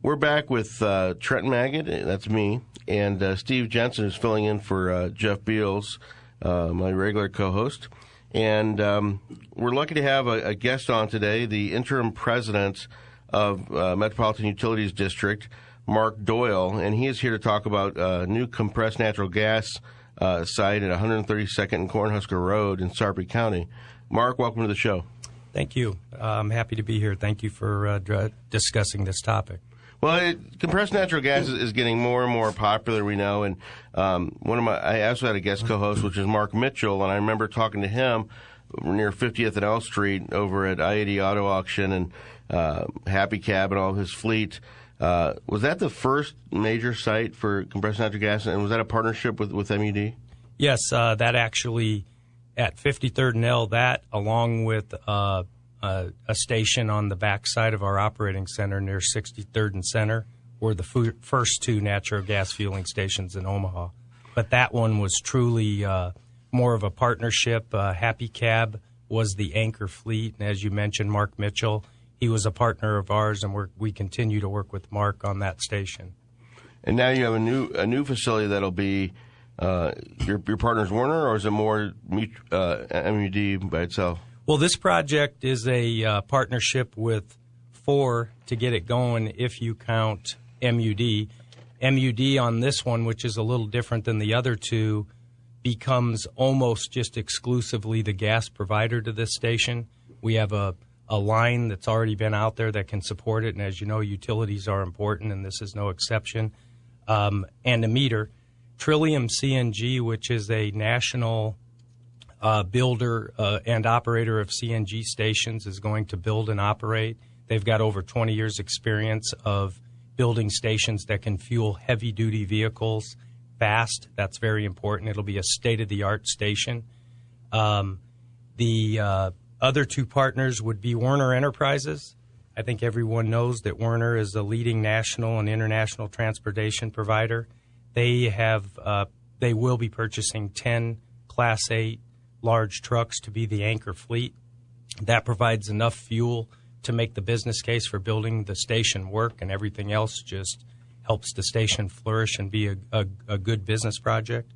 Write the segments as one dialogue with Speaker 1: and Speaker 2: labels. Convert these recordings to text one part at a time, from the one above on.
Speaker 1: We're back with uh, Trent Maggott, that's me, and uh, Steve Jensen is filling in for uh, Jeff Beals, uh, my regular co-host. And um, we're lucky to have a, a, guest on today, the interim president of uh, Metropolitan Utilities District, Mark Doyle, and he is here to talk about a new compressed natural gas uh, site at 132nd and Cornhusker Road in Sarpy County. Mark, welcome to the show.
Speaker 2: Thank you. I'm happy to be here. Thank you for uh, discussing this topic.
Speaker 1: Well, it, compressed natural gas is, is, getting more and more popular. We know, and um, one of my I also had a guest co-host, which is Mark Mitchell, and I remember talking to him near 50th and L Street over at I-80 Auto Auction and uh, Happy Cab and all his fleet. Uh, was that the first major site for compressed natural gas, and was that a partnership with with MUD?
Speaker 2: Yes, uh, that actually at 53rd and L. That along with uh, a station on the backside of our operating center near 63rd and Center were the f- first two natural gas fueling stations in Omaha. But that one was truly uh, more of a partnership. Uh, Happy Cab was the anchor fleet, and as you mentioned, Mark Mitchell, he was a partner of ours, and we continue to work with Mark on that station.
Speaker 1: And now you have a new a new facility that'll be uh, your your partner's Werner, or is it more uh, MUD by itself?
Speaker 2: Well, this project is a uh, partnership with four to get it going if you count MUD. MUD on this one, which is a little different than the other two, becomes almost just exclusively the gas provider to this station. We have a, a line that's already been out there that can support it, and as you know, utilities are important, and this is no exception. Um, and a meter. Trillium CNG, which is a national uh, builder uh, and operator of CNG stations is going to build and operate. They've got over 20 years' experience of building stations that can fuel heavy duty vehicles fast. That's very important. It'll be a state of the art station. Um, the uh, other two partners would be Werner Enterprises. I think everyone knows that Werner is a leading national and international transportation provider. They have uh, they will be purchasing 10 Class 8 large trucks to be the anchor fleet. That provides enough fuel to make the business case for building the station work, and everything else just helps the station flourish and be a, a, a good business project.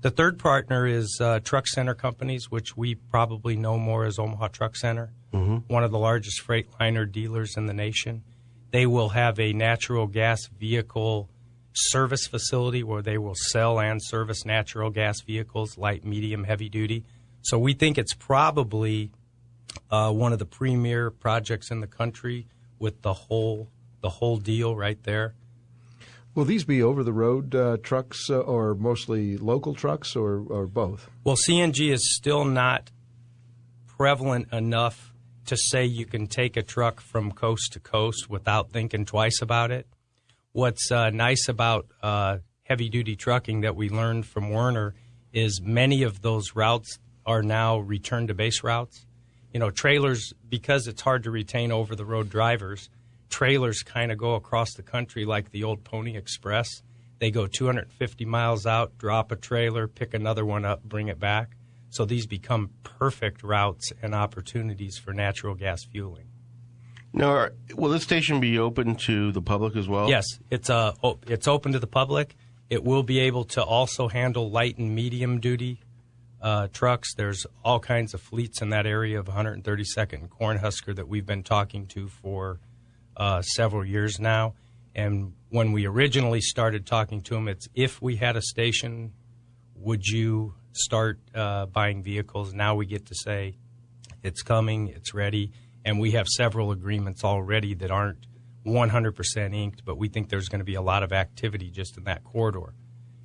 Speaker 2: The third partner is uh, Truck Center Companies, which we probably know more as Omaha Truck Center, mm-hmm. one of the largest Freightliner dealers in the nation. They will have a natural gas vehicle service facility where they will sell and service natural gas vehicles, light, medium, heavy duty. So we think it's probably uh, one of the premier projects in the country with the whole the whole deal right there.
Speaker 3: Will these be over the road uh, trucks uh, or mostly local trucks or, or both?
Speaker 2: Well, CNG is still not prevalent enough to say you can take a truck from coast to coast without thinking twice about it. What's uh, nice about uh, heavy duty trucking that we learned from Werner is many of those routes are now return to base routes. You know, trailers, because it's hard to retain over the road drivers, trailers kind of go across the country like the old Pony Express. They go 250 miles out, drop a trailer, pick another one up, bring it back. So these become perfect routes and opportunities for natural gas fueling.
Speaker 1: Now, will this station be open to the public as well?
Speaker 2: Yes, it's uh, it's open to the public. It will be able to also handle light and medium duty uh, trucks. There's all kinds of fleets in that area of 132nd Cornhusker that we've been talking to for uh, several years now. And when we originally started talking to them, it's if we had a station, would you start uh, buying vehicles? Now we get to say it's coming, it's ready, and we have several agreements already that aren't 100% inked, but we think there's going to be a lot of activity just in that corridor.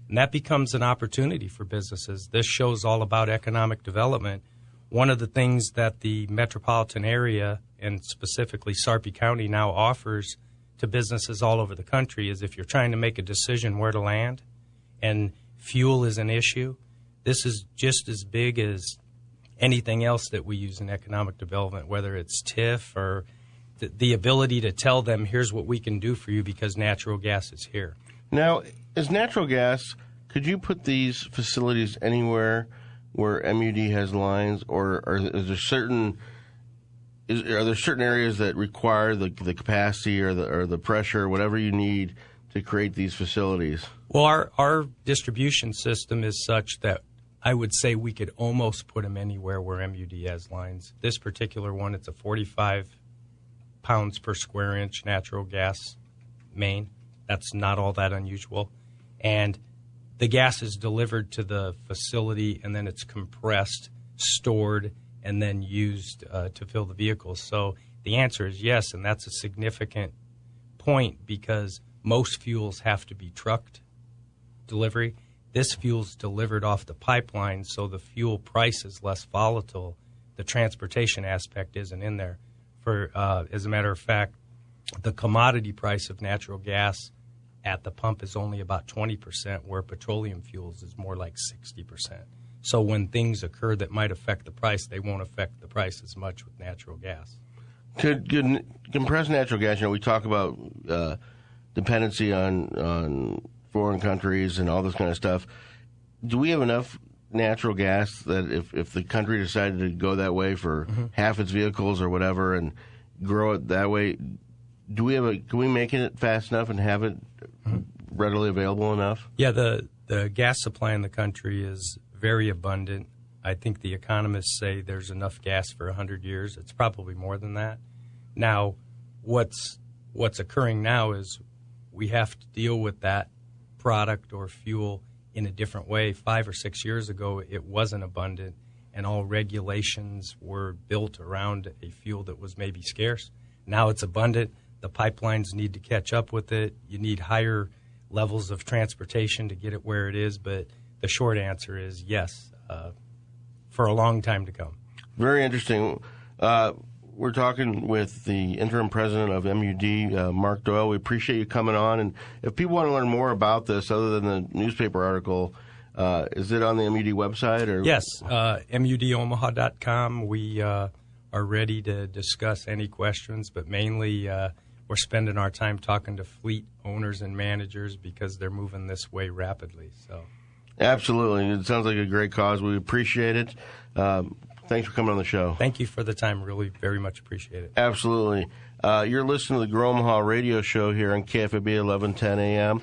Speaker 2: And that becomes an opportunity for businesses. This show's all about economic development. One of the things that the metropolitan area and specifically Sarpy County now offers to businesses all over the country is if you're trying to make a decision where to land and fuel is an issue, this is just as big as anything else that we use in economic development, whether it's TIF or the, the ability to tell them, here's what we can do for you because natural gas is here.
Speaker 1: Now, as natural gas? Could you put these facilities anywhere where MUD has lines, or, or is there certain is, are there certain areas that require the the capacity or the or the pressure, or whatever you need to create these facilities?
Speaker 2: Well, our, our distribution system is such that I would say we could almost put them anywhere where MUD has lines. This particular one, it's a 45 pounds per square inch natural gas main. That's not all that unusual. And the gas is delivered to the facility and then it's compressed, stored, and then used uh, to fill the vehicles. So the answer is yes, and that's a significant point because most fuels have to be trucked delivery. This fuel's delivered off the pipeline, so the fuel price is less volatile. The transportation aspect isn't in there. For uh, as a matter of fact, the commodity price of natural gas at the pump is only about 20%, where petroleum fuels is more like 60%. So when things occur that might affect the price, they won't affect the price as much with natural gas.
Speaker 1: Could, could compressed natural gas? You know, we talk about uh, dependency on on foreign countries and all this kind of stuff. Do we have enough natural gas that if, if the country decided to go that way for mm-hmm. half its vehicles or whatever and grow it that way, do we have a can we make it fast enough and have it mm-hmm. readily available enough?
Speaker 2: Yeah, the the gas supply in the country is very abundant. I think the economists say there's enough gas for 100 years. It's probably more than that. Now, what's what's occurring now is we have to deal with that product or fuel in a different way. 5 or 6 years ago, it wasn't abundant and all regulations were built around a fuel that was maybe scarce. Now it's abundant the pipelines need to catch up with it. You need higher levels of transportation to get it where it is. But the short answer is yes, uh, for a long time to come.
Speaker 1: Very interesting. Uh, we're talking with the interim president of MUD, uh, Mark Doyle. We appreciate you coming on. And if people want to learn more about this, other than the newspaper article, uh, is it on the MUD website? Or
Speaker 2: yes, uh, mudomaha.com. We uh, are ready to discuss any questions, but mainly uh, we're spending our time talking to fleet owners and managers because they're moving this way rapidly. So,
Speaker 1: absolutely, it sounds like a great cause. We appreciate it. Um, thanks for coming on the show.
Speaker 2: Thank you for the time. Really, very much appreciate it.
Speaker 1: Absolutely. Uh, you're listening to the Grow Omaha radio show here on KFAB 1110 AM.